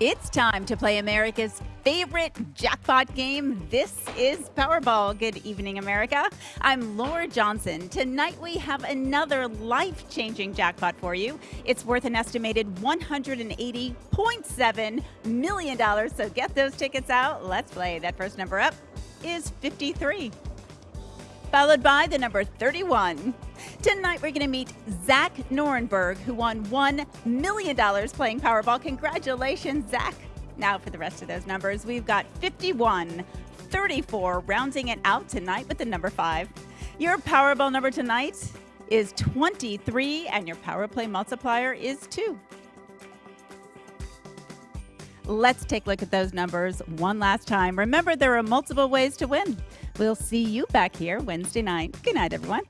It's time to play America's favorite jackpot game. This is Powerball. Good evening, America. I'm Laura Johnson. Tonight we have another life changing jackpot for you. It's worth an estimated $180.7 million. So get those tickets out. Let's play. That first number up is 53 followed by the number 31. Tonight, we're going to meet Zach Norenberg, who won $1 million playing Powerball. Congratulations, Zach. Now, for the rest of those numbers, we've got 51, 34, rounding it out tonight with the number 5. Your Powerball number tonight is 23, and your Power Play multiplier is 2. Let's take a look at those numbers one last time. Remember, there are multiple ways to win. We'll see you back here Wednesday night. Good night, everyone.